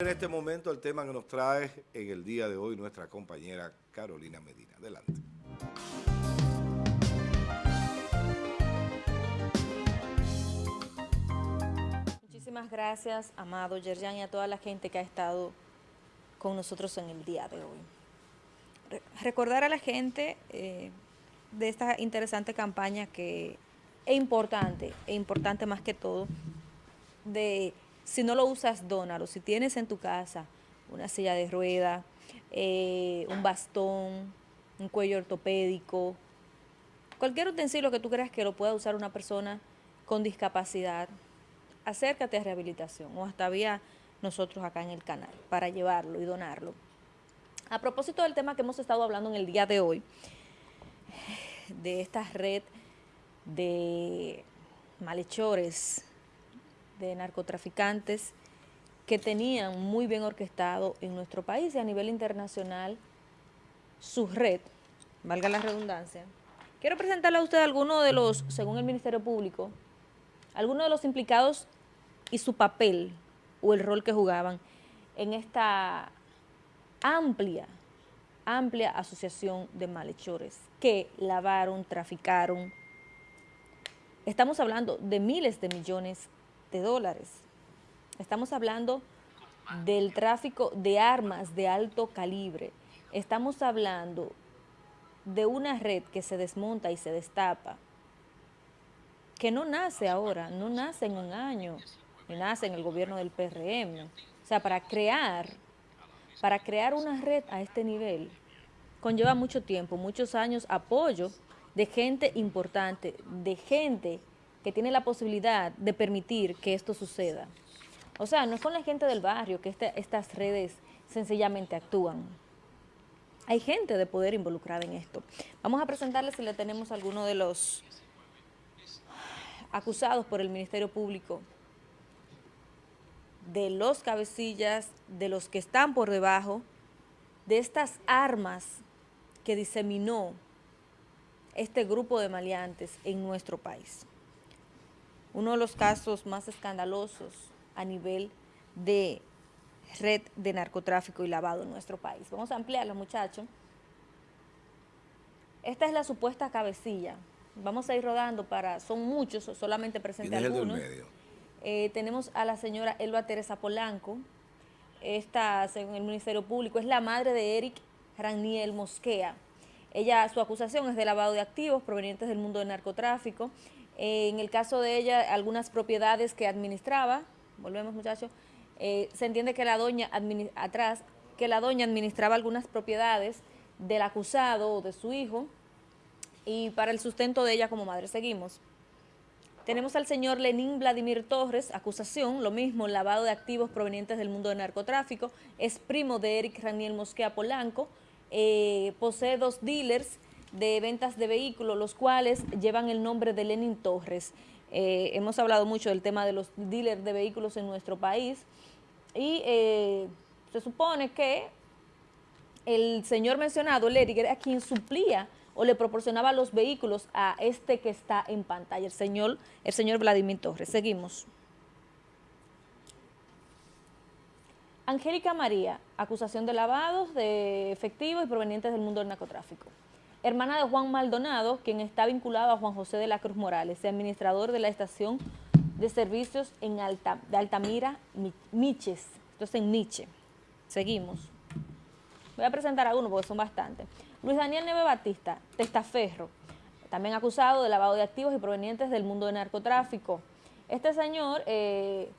En este momento el tema que nos trae en el día de hoy nuestra compañera Carolina Medina. Adelante. Muchísimas gracias, Amado Yerjan, y a toda la gente que ha estado con nosotros en el día de hoy. recordar a la gente eh, de esta interesante campaña que es importante, es importante más que todo, de si no lo usas, dónalo. Si tienes en tu casa una silla de rueda, eh, un bastón, un cuello ortopédico, cualquier utensilio que tú creas que lo pueda usar una persona con discapacidad, acércate a rehabilitación o hasta vía nosotros acá en el canal para llevarlo y donarlo. A propósito del tema que hemos estado hablando en el día de hoy, de esta red de malhechores de narcotraficantes que tenían muy bien orquestado en nuestro país y a nivel internacional su red, valga la redundancia. Quiero presentarle a usted algunos de los, según el Ministerio Público, algunos de los implicados y su papel o el rol que jugaban en esta amplia, amplia asociación de malhechores que lavaron, traficaron. Estamos hablando de miles de millones de dólares. Estamos hablando del tráfico de armas de alto calibre. Estamos hablando de una red que se desmonta y se destapa, que no nace ahora, no nace en un año, ni nace en el gobierno del PRM. O sea, para crear, para crear una red a este nivel, conlleva mucho tiempo, muchos años, apoyo de gente importante, de gente que tiene la posibilidad de permitir que esto suceda. O sea, no es con la gente del barrio que estas redes sencillamente actúan. Hay gente de poder involucrada en esto. Vamos a presentarles si le tenemos alguno de los acusados por el Ministerio Público, de los cabecillas, de los que están por debajo, de estas armas que diseminó este grupo de maleantes en nuestro país uno de los casos más escandalosos a nivel de red de narcotráfico y lavado en nuestro país. Vamos a ampliarlo, muchachos. Esta es la supuesta cabecilla. Vamos a ir rodando para, son muchos, solamente presente algunos. Eh, tenemos a la señora Elba Teresa Polanco. Esta, según el Ministerio Público, es la madre de Eric Raniel Mosquea. Ella, su acusación es de lavado de activos provenientes del mundo del narcotráfico en el caso de ella, algunas propiedades que administraba, volvemos muchachos, eh, se entiende que la doña, atrás, que la doña administraba algunas propiedades del acusado o de su hijo y para el sustento de ella como madre. Seguimos. Tenemos al señor Lenín Vladimir Torres, acusación, lo mismo, lavado de activos provenientes del mundo del narcotráfico, es primo de Eric Raniel Mosquea Polanco, eh, posee dos dealers, de ventas de vehículos, los cuales llevan el nombre de Lenin Torres. Eh, hemos hablado mucho del tema de los dealers de vehículos en nuestro país y eh, se supone que el señor mencionado, Lerig, era quien suplía o le proporcionaba los vehículos a este que está en pantalla, el señor, el señor Vladimir Torres. Seguimos. Angélica María, acusación de lavados de efectivos y provenientes del mundo del narcotráfico hermana de Juan Maldonado, quien está vinculado a Juan José de la Cruz Morales, administrador de la estación de servicios en Alta, de Altamira, Miches, entonces en Miche. Seguimos. Voy a presentar a uno porque son bastantes. Luis Daniel Neve Batista, testaferro, también acusado de lavado de activos y provenientes del mundo del narcotráfico. Este señor eh,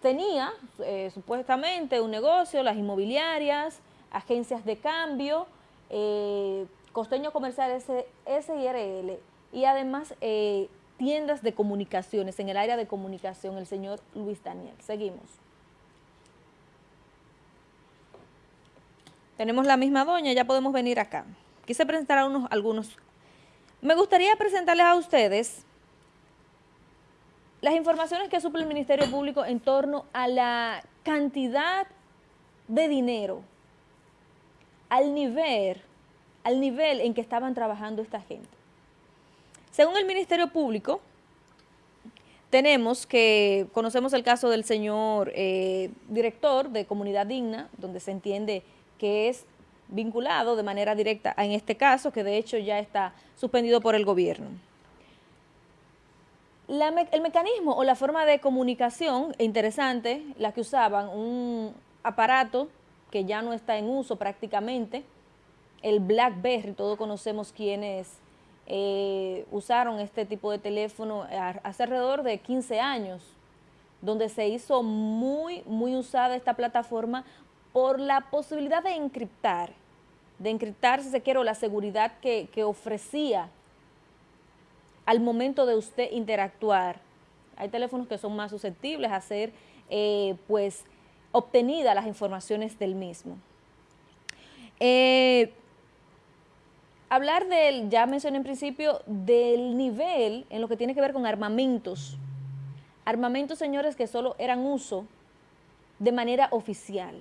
tenía eh, supuestamente un negocio, las inmobiliarias, agencias de cambio, eh, Costeño Comercial SIRL y además eh, tiendas de comunicaciones, en el área de comunicación, el señor Luis Daniel. Seguimos. Tenemos la misma doña, ya podemos venir acá. Quise presentar a unos, algunos. Me gustaría presentarles a ustedes las informaciones que suple el Ministerio Público en torno a la cantidad de dinero, al nivel al nivel en que estaban trabajando esta gente. Según el Ministerio Público, tenemos que, conocemos el caso del señor eh, director de Comunidad Digna, donde se entiende que es vinculado de manera directa en este caso, que de hecho ya está suspendido por el gobierno. el mecanismo o la forma de comunicación interesante, la que usaban, un aparato que ya no está en uso prácticamente, el BlackBerry, todos conocemos quiénes eh, usaron este tipo de teléfono hace alrededor de 15 años, donde se hizo muy, muy usada esta plataforma por la posibilidad de encriptar, de encriptar, si se quiere, la seguridad que, ofrecía al momento de usted interactuar. Hay teléfonos que son más susceptibles a ser, eh, pues, obtenidas las informaciones del mismo. Eh, hablar del, ya mencioné en principio, del nivel en lo que tiene que ver con armamentos. Armamentos, señores, que solo eran uso de manera oficial.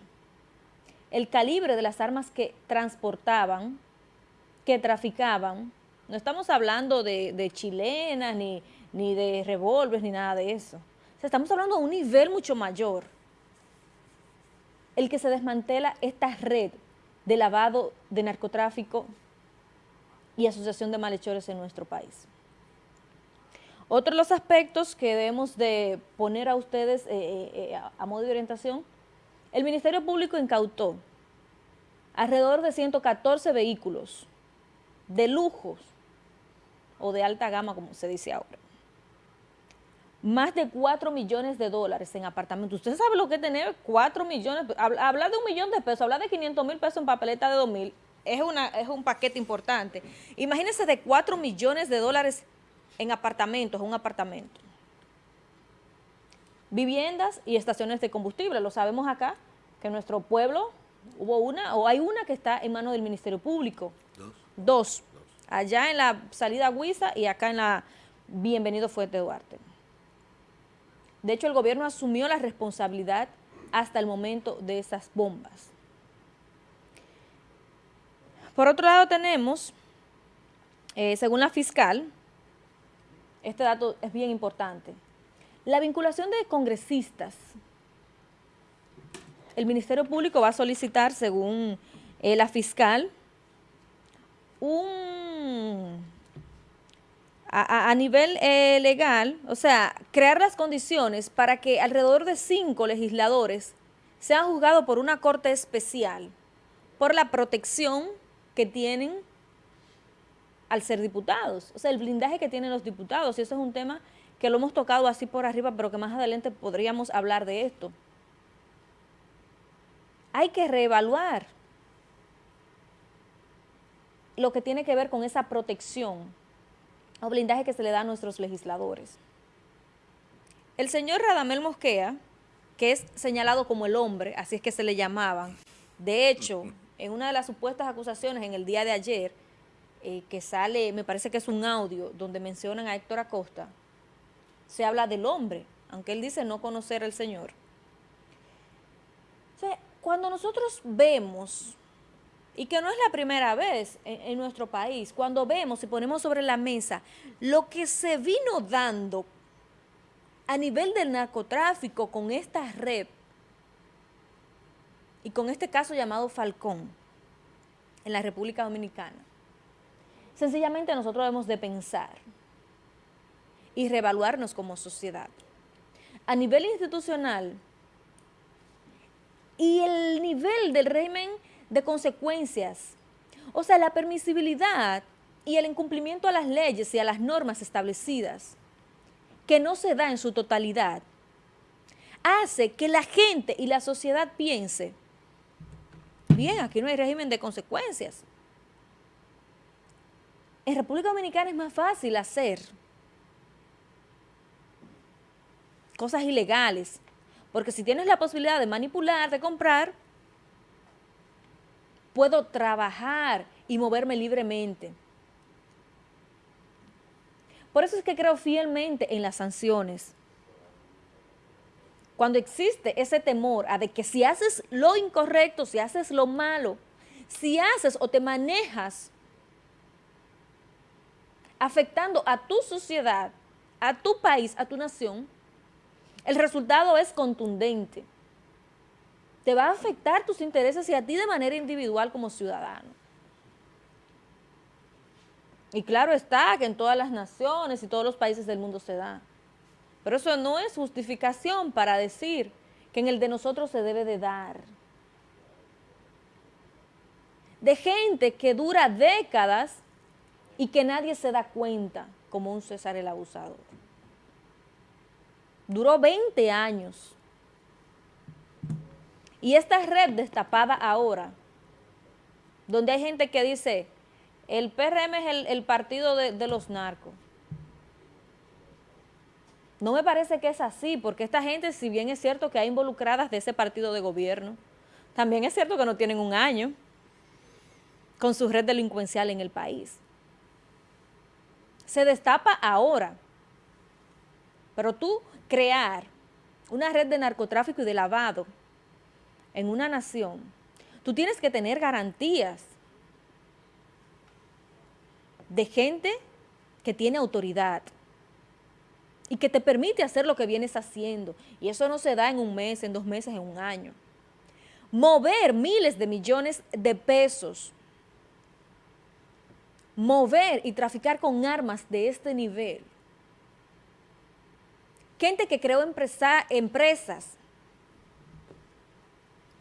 El calibre de las armas que transportaban, que traficaban, no estamos hablando de, chilenas, ni, ni de revólveres, ni nada de eso. O sea, estamos hablando de un nivel mucho mayor. El que se desmantela esta red de lavado de narcotráfico y asociación de malhechores en nuestro país. Otro de los aspectos que debemos de poner a ustedes eh, eh, eh, a modo de orientación, el Ministerio Público incautó alrededor de 114 vehículos de lujos o de alta gama, como se dice ahora. Más de 4 millones de dólares en apartamentos. ¿Usted sabe lo que es tener 4 millones? Hablar de un millón de pesos, hablar de 500 mil pesos en papeleta de 2 mil, es, una, es un paquete importante. Imagínense de 4 millones de dólares en apartamentos, un apartamento. Viviendas y estaciones de combustible, lo sabemos acá, que en nuestro pueblo hubo una, o hay una que está en manos del Ministerio Público. Dos. Dos. Allá en la salida Huiza y acá en la Bienvenido Fuerte Duarte. De hecho, el gobierno asumió la responsabilidad hasta el momento de esas bombas. Por otro lado tenemos, eh, según la fiscal, este dato es bien importante, la vinculación de congresistas. El Ministerio Público va a solicitar, según eh, la fiscal, un, a, nivel eh, legal, o sea, crear las condiciones para que alrededor de cinco legisladores sean juzgados por una corte especial por la protección que tienen al ser diputados, o sea, el blindaje que tienen los diputados, y eso es un tema que lo hemos tocado así por arriba, pero que más adelante podríamos hablar de esto. Hay que reevaluar lo que tiene que ver con esa protección o blindaje que se le da a nuestros legisladores. El señor Radamel Mosquea, que es señalado como el hombre, así es que se le llamaban, de hecho, en una de las supuestas acusaciones en el día de ayer, eh, que sale, me parece que es un audio, donde mencionan a Héctor Acosta, se habla del hombre, aunque él dice no conocer al Señor. cuando nosotros vemos, y que no es la primera vez en, en nuestro país, cuando vemos y ponemos sobre la mesa lo que se vino dando a nivel del narcotráfico con esta red, y con este caso llamado Falcón en la República Dominicana. Sencillamente nosotros debemos de pensar y reevaluarnos como sociedad. A nivel institucional y el nivel del régimen de consecuencias, o sea, la permisibilidad y el incumplimiento a las leyes y a las normas establecidas, que no se da en su totalidad, hace que la gente y la sociedad piense Bien, aquí no hay régimen de consecuencias. En República Dominicana es más fácil hacer cosas ilegales, porque si tienes la posibilidad de manipular, de comprar, puedo trabajar y moverme libremente. Por eso es que creo fielmente en las sanciones cuando existe ese temor a de que si haces lo incorrecto, si haces lo malo, si haces o te manejas afectando a tu sociedad, a tu país, a tu nación, el resultado es contundente. Te va a afectar tus intereses y a ti de manera individual como ciudadano. Y claro está que en todas las naciones y todos los países del mundo se da. Pero eso no es justificación para decir que en el de nosotros se debe de dar. De gente que dura décadas y que nadie se da cuenta como un César el abusador. Duró 20 años. Y esta red destapada ahora, donde hay gente que dice, el PRM es el, partido de, los narcos. No me parece que es así, porque esta gente, si bien es cierto que hay involucradas de ese partido de gobierno, también es cierto que no tienen un año con su red delincuencial en el país. Se destapa ahora, pero tú crear una red de narcotráfico y de lavado en una nación, tú tienes que tener garantías de gente que tiene autoridad, y que te permite hacer lo que vienes haciendo. Y eso no se da en un mes, en dos meses, en un año. Mover miles de millones de pesos, mover y traficar con armas de este nivel. Gente que creó empresas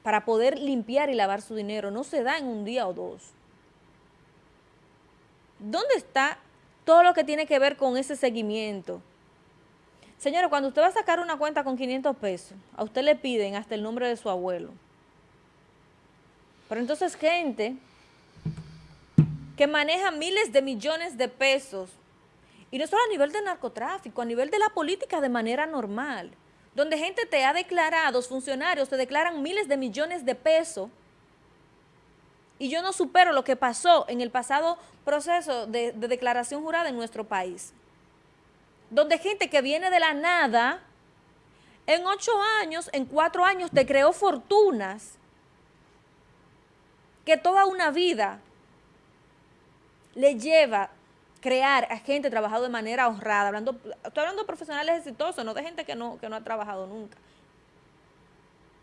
para poder limpiar y lavar su dinero, no se da en un día o dos. ¿Dónde está todo lo que tiene que ver con ese seguimiento? Señora, cuando usted va a sacar una cuenta con 500 pesos, a usted le piden hasta el nombre de su abuelo. Pero entonces gente que maneja miles de millones de pesos, y no solo a nivel de narcotráfico, a nivel de la política de manera normal, donde gente te ha declarado, funcionarios te declaran miles de millones de pesos, y yo no supero lo que pasó en el pasado proceso de declaración jurada en nuestro país donde gente que viene de la nada, en ocho años, en cuatro años, te creó fortunas que toda una vida le lleva crear a gente trabajado de manera honrada, hablando, estoy hablando de profesionales exitosos, no de gente que no, que no ha trabajado nunca,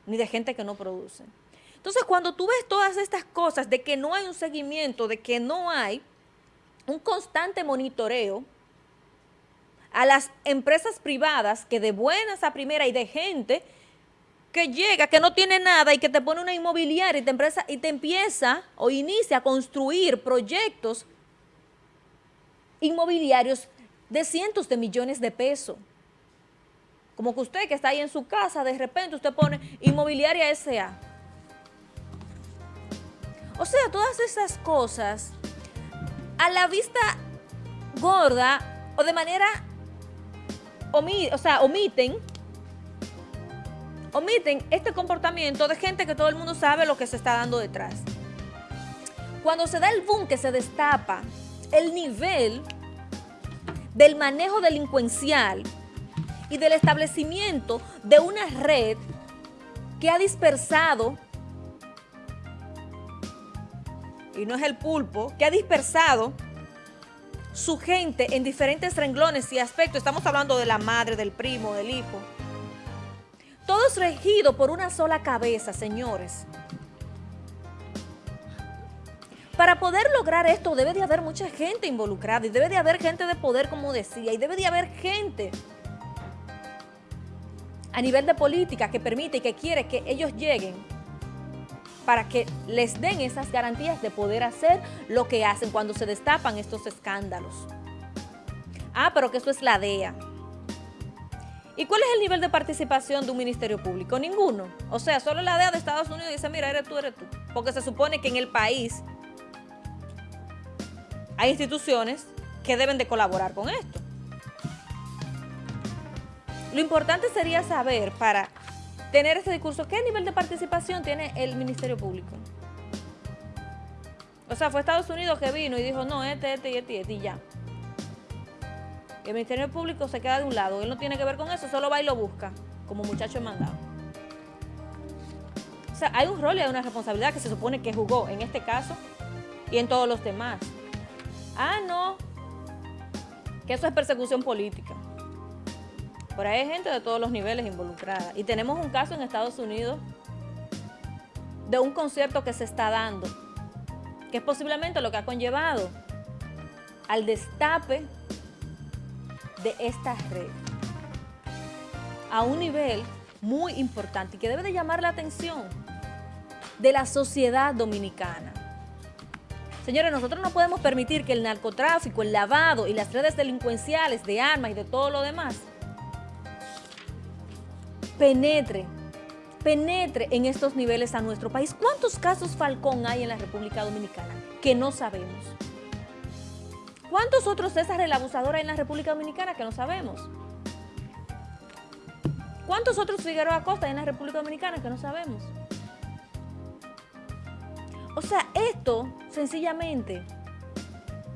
ni de gente que no produce. Entonces, cuando tú ves todas estas cosas de que no hay un seguimiento, de que no hay un constante monitoreo, a las empresas privadas que de buenas a primera y de gente que llega, que no tiene nada y que te pone una inmobiliaria y te, empresa, y te empieza o inicia a construir proyectos inmobiliarios de cientos de millones de pesos. Como que usted que está ahí en su casa, de repente usted pone inmobiliaria S.A. O sea, todas esas cosas a la vista gorda o de manera o sea, omiten, omiten este comportamiento de gente que todo el mundo sabe lo que se está dando detrás. Cuando se da el boom que se destapa el nivel del manejo delincuencial y del establecimiento de una red que ha dispersado, y no es el pulpo, que ha dispersado su gente en diferentes renglones y aspectos. Estamos hablando de la madre, del primo, del hijo. Todo es regido por una sola cabeza, señores. Para poder lograr esto debe de haber mucha gente involucrada y debe de haber gente de poder, como decía, y debe de haber gente a nivel de política que permite y que quiere que ellos lleguen para que les den esas garantías de poder hacer lo que hacen cuando se destapan estos escándalos. Ah, pero que eso es la DEA. ¿Y cuál es el nivel de participación de un ministerio público? Ninguno. O sea, solo la DEA de Estados Unidos dice, mira, eres tú, eres tú. Porque se supone que en el país hay instituciones que deben de colaborar con esto. Lo importante sería saber para tener ese discurso. ¿Qué nivel de participación tiene el Ministerio Público? O sea, fue Estados Unidos que vino y dijo, no, este, este y este este y ya. el Ministerio Público se queda de un lado. Él no tiene que ver con eso, solo va y lo busca, como muchacho mandado. O sea, hay un rol y hay una responsabilidad que se supone que jugó en este caso y en todos los demás. Ah, no, que eso es persecución política. Por ahí hay gente de todos los niveles involucrada. Y tenemos un caso en Estados Unidos de un concierto que se está dando, que es posiblemente lo que ha conllevado al destape de esta red a un nivel muy importante y que debe de llamar la atención de la sociedad dominicana. Señores, nosotros no podemos permitir que el narcotráfico, el lavado y las redes delincuenciales de armas y de todo lo demás penetre, penetre en estos niveles a nuestro país. ¿Cuántos casos Falcón hay en la República Dominicana que no sabemos? ¿Cuántos otros César el abusador hay en la República Dominicana que no sabemos? ¿Cuántos otros Figueroa Acosta hay en la República Dominicana que no sabemos? O sea, esto sencillamente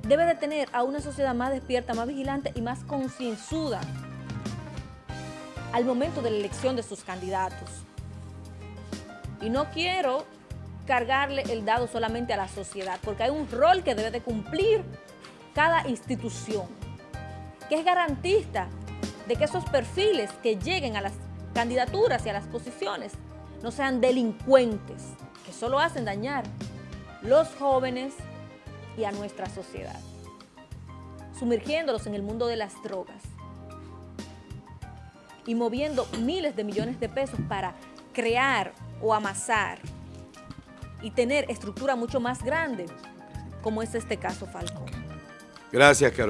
debe de tener a una sociedad más despierta, más vigilante y más concienzuda al momento de la elección de sus candidatos. Y no quiero cargarle el dado solamente a la sociedad, porque hay un rol que debe de cumplir cada institución, que es garantista de que esos perfiles que lleguen a las candidaturas y a las posiciones no sean delincuentes, que solo hacen dañar los jóvenes y a nuestra sociedad, sumergiéndolos en el mundo de las drogas y moviendo miles de millones de pesos para crear o amasar y tener estructura mucho más grande, como es este caso Falcón. Gracias, Carolina.